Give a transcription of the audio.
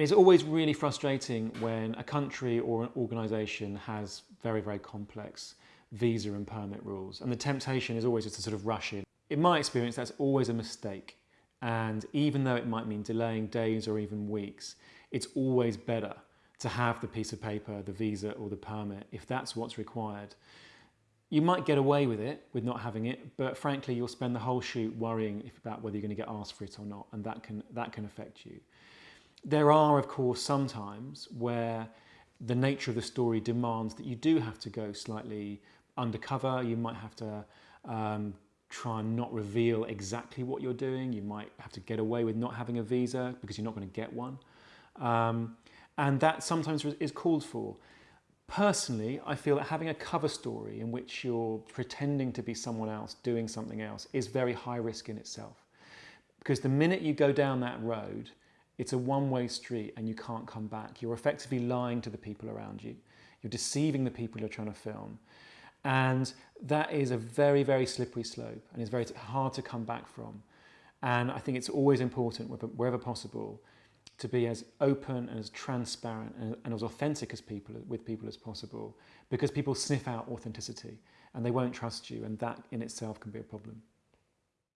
It's always really frustrating when a country or an organisation has very, very complex visa and permit rules. And the temptation is always just to sort of rush in. In my experience, that's always a mistake. And even though it might mean delaying days or even weeks, it's always better to have the piece of paper, the visa or the permit, if that's what's required. You might get away with it, with not having it, but frankly, you'll spend the whole shoot worrying about whether you're going to get asked for it or not, and that can, that can affect you. There are, of course, some times where the nature of the story demands that you do have to go slightly undercover. You might have to um, try and not reveal exactly what you're doing. You might have to get away with not having a visa because you're not going to get one. Um, and that sometimes is called for. Personally, I feel that having a cover story in which you're pretending to be someone else, doing something else, is very high risk in itself. Because the minute you go down that road, it's a one-way street and you can't come back. You're effectively lying to the people around you. You're deceiving the people you're trying to film. And that is a very, very slippery slope and it's very hard to come back from. And I think it's always important, wherever possible, to be as open and as transparent and, and as authentic as people with people as possible because people sniff out authenticity and they won't trust you and that in itself can be a problem.